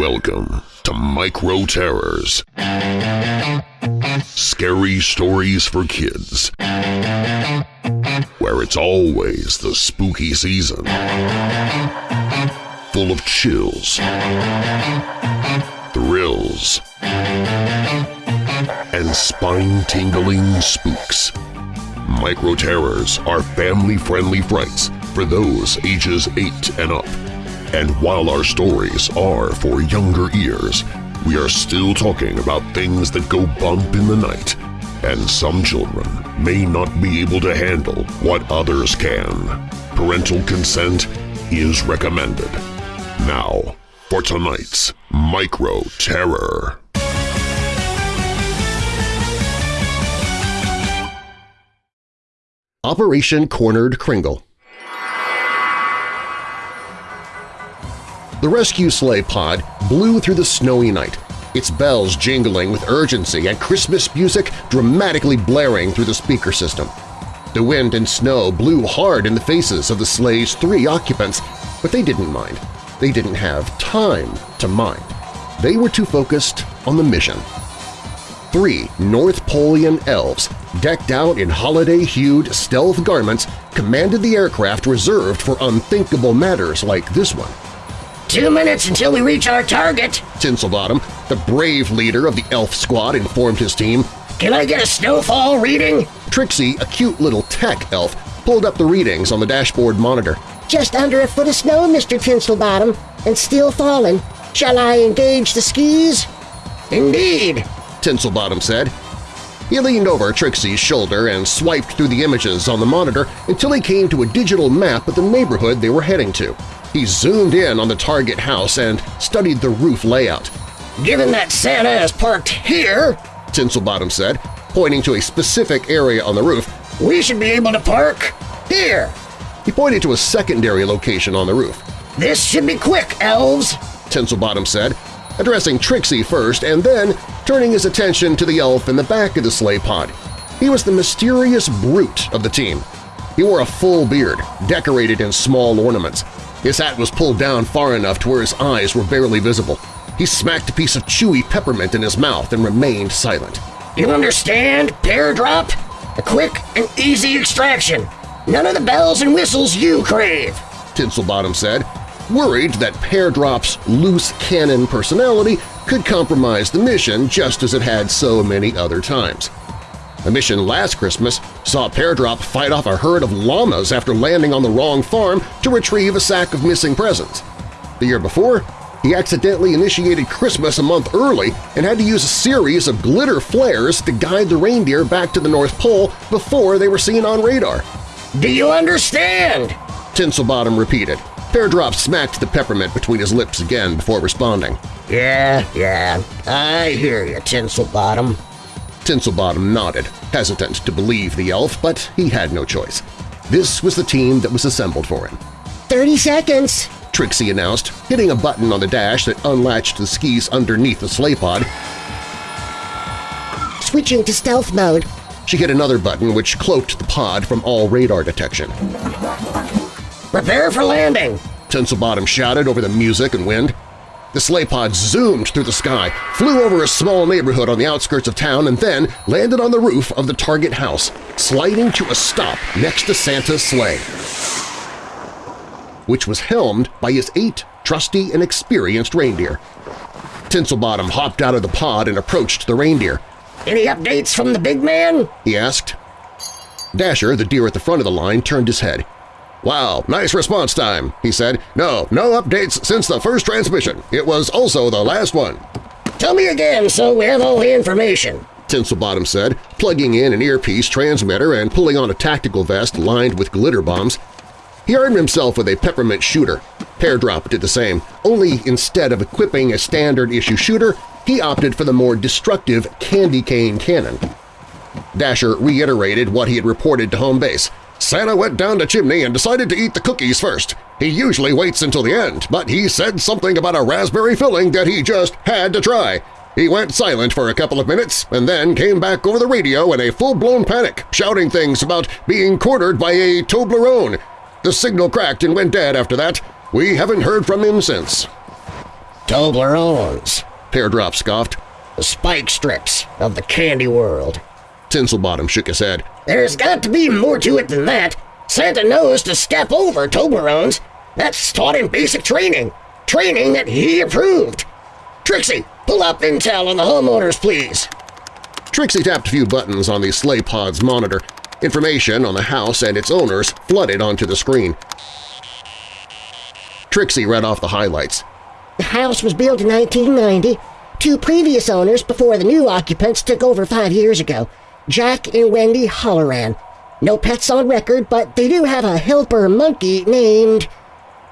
Welcome to Micro Terrors. Scary stories for kids. Where it's always the spooky season. Full of chills, thrills, and spine-tingling spooks. Micro Terrors are family-friendly frights for those ages 8 and up. And while our stories are for younger ears, we are still talking about things that go bump in the night, and some children may not be able to handle what others can. Parental consent is recommended. Now, for tonight's Micro Terror. Operation Cornered Kringle The rescue sleigh pod blew through the snowy night, its bells jingling with urgency and Christmas music dramatically blaring through the speaker system. The wind and snow blew hard in the faces of the sleigh's three occupants, but they didn't mind. They didn't have time to mind. They were too focused on the mission. Three North Polian elves, decked out in holiday-hued stealth garments, commanded the aircraft reserved for unthinkable matters like this one. Two minutes until we reach our target, Tinselbottom, the brave leader of the elf squad, informed his team. Can I get a snowfall reading? Trixie, a cute little tech elf, pulled up the readings on the dashboard monitor. Just under a foot of snow, Mr. Tinselbottom, and still falling. Shall I engage the skis? Indeed, Tinselbottom said. He leaned over Trixie's shoulder and swiped through the images on the monitor until he came to a digital map of the neighborhood they were heading to. He zoomed in on the target house and studied the roof layout. Given that Santa is parked here, Tinselbottom said, pointing to a specific area on the roof. We should be able to park here. He pointed to a secondary location on the roof. This should be quick, elves, Tinselbottom said, addressing Trixie first and then turning his attention to the elf in the back of the sleigh pod. He was the mysterious brute of the team. He wore a full beard, decorated in small ornaments, his hat was pulled down far enough to where his eyes were barely visible. He smacked a piece of chewy peppermint in his mouth and remained silent. You understand, Pear Drop? A quick and easy extraction. None of the bells and whistles you crave, Tinselbottom said, worried that Pear Drop's loose cannon personality could compromise the mission just as it had so many other times. The mission last Christmas saw Peardrop fight off a herd of llamas after landing on the wrong farm to retrieve a sack of missing presents. The year before, he accidentally initiated Christmas a month early and had to use a series of glitter flares to guide the reindeer back to the North Pole before they were seen on radar. Do you understand? Tinselbottom repeated. Peardrop smacked the peppermint between his lips again before responding. Yeah, yeah, I hear you, Tinselbottom. Tinselbottom nodded, hesitant to believe the elf, but he had no choice. This was the team that was assembled for him. Thirty seconds, Trixie announced, hitting a button on the dash that unlatched the skis underneath the sleigh pod. Switching to stealth mode. She hit another button which cloaked the pod from all radar detection. Prepare for landing, Tinselbottom shouted over the music and wind. The sleigh pod zoomed through the sky, flew over a small neighborhood on the outskirts of town, and then landed on the roof of the target house, sliding to a stop next to Santa's sleigh, which was helmed by his eight trusty and experienced reindeer. Tinselbottom hopped out of the pod and approached the reindeer. Any updates from the big man? he asked. Dasher, the deer at the front of the line, turned his head. Wow, nice response time, he said. No, no updates since the first transmission. It was also the last one. Tell me again so we have all the information. Tinselbottom said, plugging in an earpiece transmitter and pulling on a tactical vest lined with glitter bombs. He armed himself with a peppermint shooter. Peardrop did the same, only instead of equipping a standard-issue shooter, he opted for the more destructive candy cane cannon. Dasher reiterated what he had reported to home base. Santa went down the chimney and decided to eat the cookies first. He usually waits until the end, but he said something about a raspberry filling that he just had to try. He went silent for a couple of minutes and then came back over the radio in a full-blown panic, shouting things about being cornered by a Toblerone. The signal cracked and went dead after that. We haven't heard from him since. Toblerones, Peardrop scoffed. the spike strips of the candy world. Tinselbottom shook his head. There's got to be more to it than that. Santa knows to step over Toblerones. That's taught in basic training. Training that he approved. Trixie, pull up intel on the homeowners, please. Trixie tapped a few buttons on the sleigh pod's monitor. Information on the house and its owners flooded onto the screen. Trixie read off the highlights. The house was built in 1990. Two previous owners before the new occupants took over five years ago. Jack and Wendy Holloran. No pets on record, but they do have a helper monkey named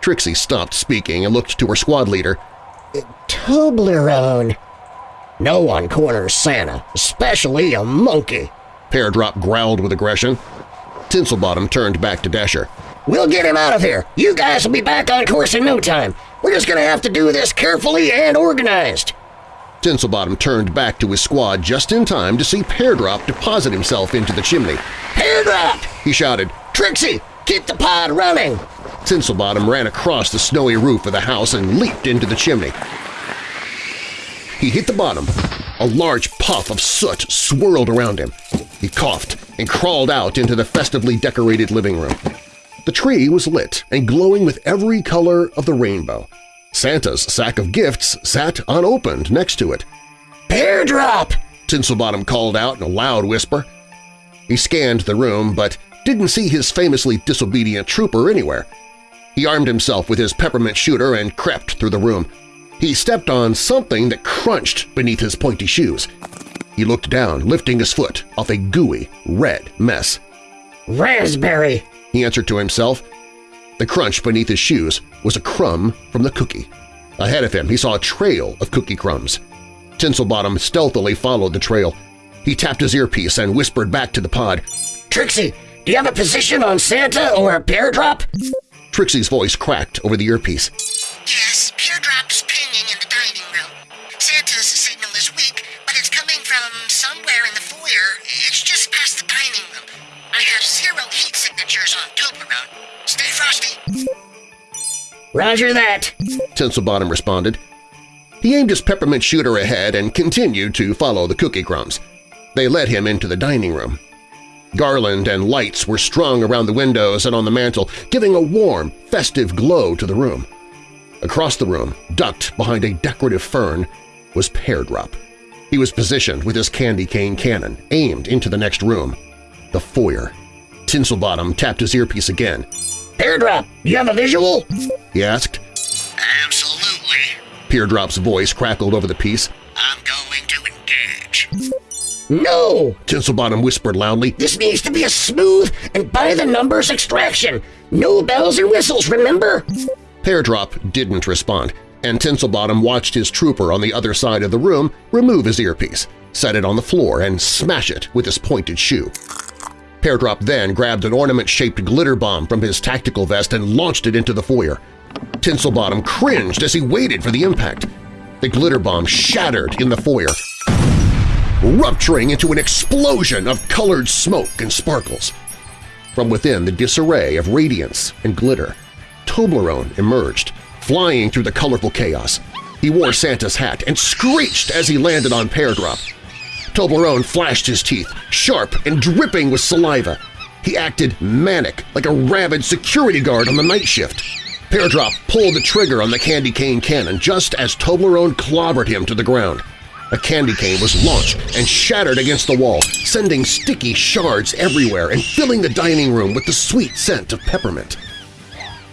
Trixie stopped speaking and looked to her squad leader. Toblerone. No one corners Santa, especially a monkey. Peardrop growled with aggression. Tinselbottom turned back to Dasher. We'll get him out of here. You guys will be back on course in no time. We're just gonna have to do this carefully and organized. Tinselbottom turned back to his squad just in time to see Peardrop deposit himself into the chimney. Peardrop! He shouted. Trixie, keep the pod running! Tinselbottom ran across the snowy roof of the house and leaped into the chimney. He hit the bottom. A large puff of soot swirled around him. He coughed and crawled out into the festively decorated living room. The tree was lit and glowing with every color of the rainbow. Santa's sack of gifts sat unopened next to it. Pear Peardrop! Tinselbottom called out in a loud whisper. He scanned the room but didn't see his famously disobedient trooper anywhere. He armed himself with his peppermint shooter and crept through the room. He stepped on something that crunched beneath his pointy shoes. He looked down, lifting his foot off a gooey, red mess. Raspberry! He answered to himself. The crunch beneath his shoes was a crumb from the cookie. Ahead of him he saw a trail of cookie crumbs. Tinselbottom stealthily followed the trail. He tapped his earpiece and whispered back to the pod. Trixie, do you have a position on Santa or a Peardrop? Trixie's voice cracked over the earpiece. Roger that. Tinselbottom responded. He aimed his peppermint shooter ahead and continued to follow the cookie crumbs. They led him into the dining room. Garland and lights were strung around the windows and on the mantel, giving a warm, festive glow to the room. Across the room, ducked behind a decorative fern, was Peardrop. He was positioned with his candy cane cannon, aimed into the next room, the foyer. Tinselbottom tapped his earpiece again. Peardrop, do you have a visual? He asked. Absolutely. Peardrop's voice crackled over the piece. I'm going to engage. No! Tinselbottom whispered loudly. This needs to be a smooth and by-the-numbers extraction. No bells and whistles, remember? Peardrop didn't respond, and Tinselbottom watched his trooper on the other side of the room remove his earpiece, set it on the floor, and smash it with his pointed shoe. Peardrop then grabbed an ornament-shaped glitter bomb from his tactical vest and launched it into the foyer. Tinselbottom cringed as he waited for the impact. The glitter bomb shattered in the foyer, rupturing into an explosion of colored smoke and sparkles. From within the disarray of radiance and glitter, Toblerone emerged, flying through the colorful chaos. He wore Santa's hat and screeched as he landed on Peardrop. Toblerone flashed his teeth, sharp and dripping with saliva. He acted manic, like a rabid security guard on the night shift. Peardrop pulled the trigger on the candy cane cannon just as Toblerone clobbered him to the ground. A candy cane was launched and shattered against the wall, sending sticky shards everywhere and filling the dining room with the sweet scent of peppermint.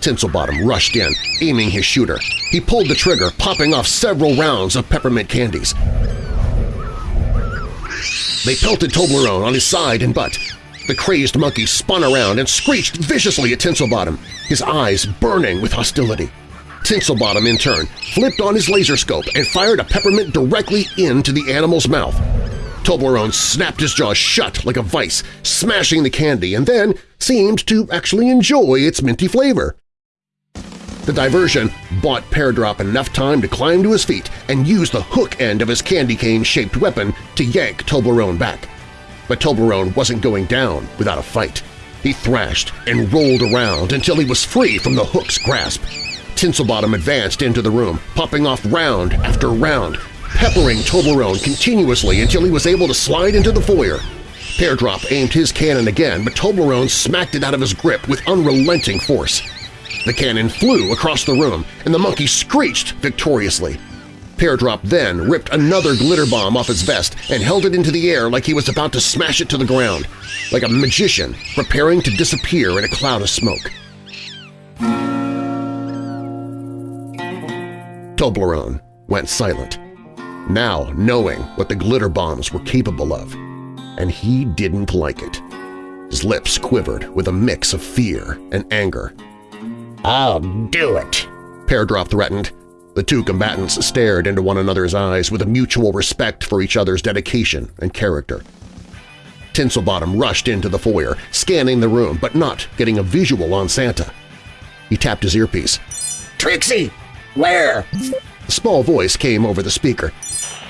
Tinselbottom rushed in, aiming his shooter. He pulled the trigger, popping off several rounds of peppermint candies. They pelted Toblerone on his side and butt. The crazed monkey spun around and screeched viciously at Tinselbottom, his eyes burning with hostility. Tinselbottom, in turn, flipped on his laser scope and fired a peppermint directly into the animal's mouth. Toblerone snapped his jaws shut like a vice, smashing the candy, and then seemed to actually enjoy its minty flavor. The diversion bought Peardrop enough time to climb to his feet and use the hook end of his candy cane-shaped weapon to yank Toblerone back. But Toblerone wasn't going down without a fight. He thrashed and rolled around until he was free from the hook's grasp. Tinselbottom advanced into the room, popping off round after round, peppering Toblerone continuously until he was able to slide into the foyer. Peardrop aimed his cannon again, but Toblerone smacked it out of his grip with unrelenting force. The cannon flew across the room, and the monkey screeched victoriously. Peardrop then ripped another glitter bomb off his vest and held it into the air like he was about to smash it to the ground, like a magician preparing to disappear in a cloud of smoke. Toblerone went silent, now knowing what the glitter bombs were capable of, and he didn't like it. His lips quivered with a mix of fear and anger. I'll do it, Peardrop threatened. The two combatants stared into one another's eyes with a mutual respect for each other's dedication and character. Tinselbottom rushed into the foyer, scanning the room but not getting a visual on Santa. He tapped his earpiece. Trixie! Where? A small voice came over the speaker.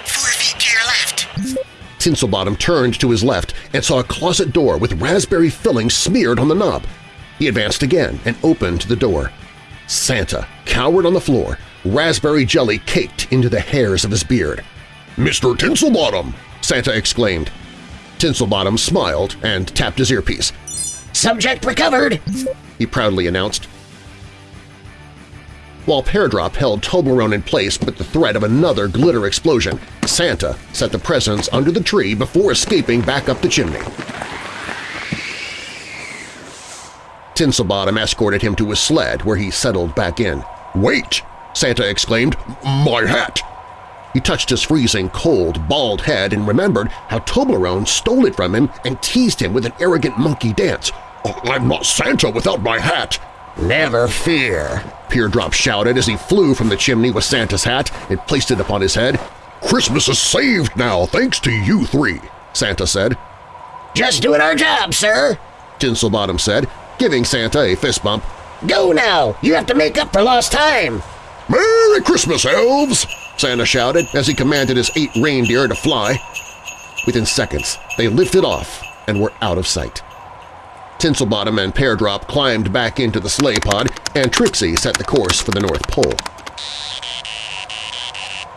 Four feet to your left. Tinselbottom turned to his left and saw a closet door with raspberry filling smeared on the knob. He advanced again and opened the door. Santa cowered on the floor, raspberry jelly caked into the hairs of his beard. Mr. Tinselbottom! Santa exclaimed. Tinselbottom smiled and tapped his earpiece. Subject recovered! He proudly announced. While Peardrop held Toblerone in place with the threat of another glitter explosion, Santa set the presents under the tree before escaping back up the chimney. Tinselbottom escorted him to his sled where he settled back in. Wait! Santa exclaimed. My hat! He touched his freezing, cold, bald head and remembered how Toblerone stole it from him and teased him with an arrogant monkey dance. Oh, I'm not Santa without my hat! Never fear. Peardrop shouted as he flew from the chimney with Santa's hat and placed it upon his head. Christmas is saved now thanks to you three, Santa said. Just doing our job, sir. Tinselbottom said, giving Santa a fist bump. Go now! You have to make up for lost time! Merry Christmas, elves! Santa shouted as he commanded his eight reindeer to fly. Within seconds, they lifted off and were out of sight. Tinselbottom and Peardrop climbed back into the sleigh pod, and Trixie set the course for the North Pole.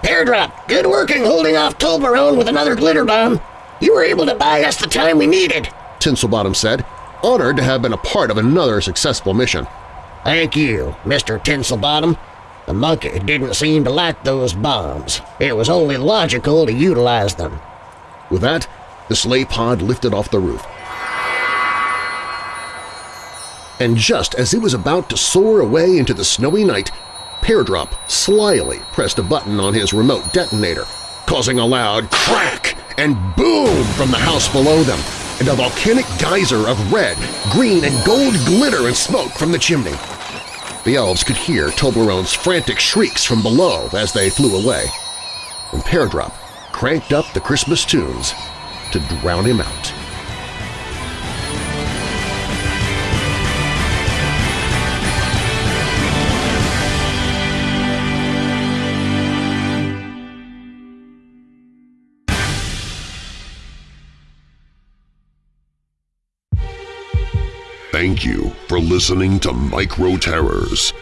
Peardrop, good working holding off Toblerone with another glitter bomb. You were able to buy us the time we needed. Tinselbottom said, honored to have been a part of another successful mission. Thank you, Mr. Tinselbottom. The monkey didn't seem to like those bombs. It was only logical to utilize them. With that, the sleigh pod lifted off the roof. And just as it was about to soar away into the snowy night, Peardrop slyly pressed a button on his remote detonator, causing a loud crack and boom from the house below them, and a volcanic geyser of red, green, and gold glitter and smoke from the chimney. The elves could hear Toblerone's frantic shrieks from below as they flew away, and Peardrop cranked up the Christmas tunes to drown him out. Thank you for listening to Micro Terrors.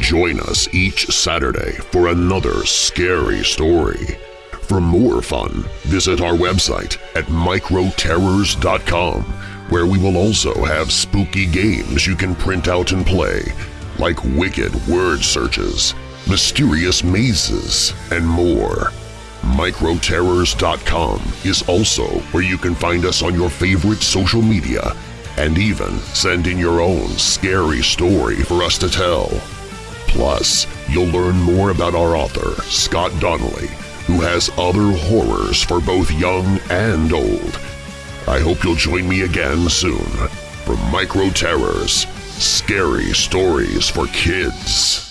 Join us each Saturday for another scary story. For more fun, visit our website at microterrors.com, where we will also have spooky games you can print out and play, like wicked word searches, mysterious mazes, and more. Microterrors.com is also where you can find us on your favorite social media and even send in your own scary story for us to tell. Plus, you'll learn more about our author, Scott Donnelly, who has other horrors for both young and old. I hope you'll join me again soon for Micro Terrors – Scary Stories for Kids.